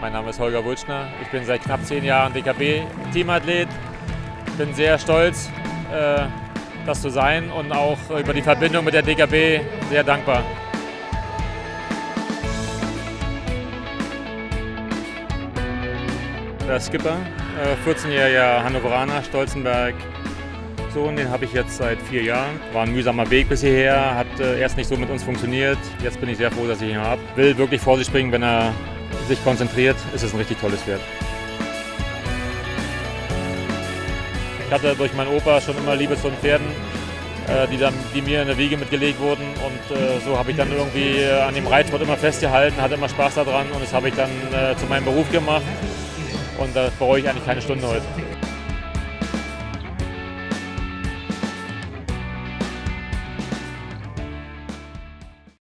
Mein Name ist Holger Wulschner. Ich bin seit knapp zehn Jahren DKB-Teamathlet. Bin sehr stolz, äh, das zu sein und auch über die Verbindung mit der DKB sehr dankbar. Der Skipper, 14-jähriger Hannoveraner, Stolzenberg, Sohn, den habe ich jetzt seit vier Jahren. War ein mühsamer Weg bis hierher, hat äh, erst nicht so mit uns funktioniert. Jetzt bin ich sehr froh, dass ich ihn habe. Will wirklich vor sich springen, wenn er sich konzentriert, ist es ein richtig tolles Pferd. Ich hatte durch meinen Opa schon immer Liebe zu den Pferden, äh, die, dann, die mir in der Wiege mitgelegt wurden. Und äh, so habe ich dann irgendwie äh, an dem Reitsport immer festgehalten, hatte immer Spaß daran und das habe ich dann zu meinem Beruf gemacht. Und da bereue ich eigentlich keine Stunde heute.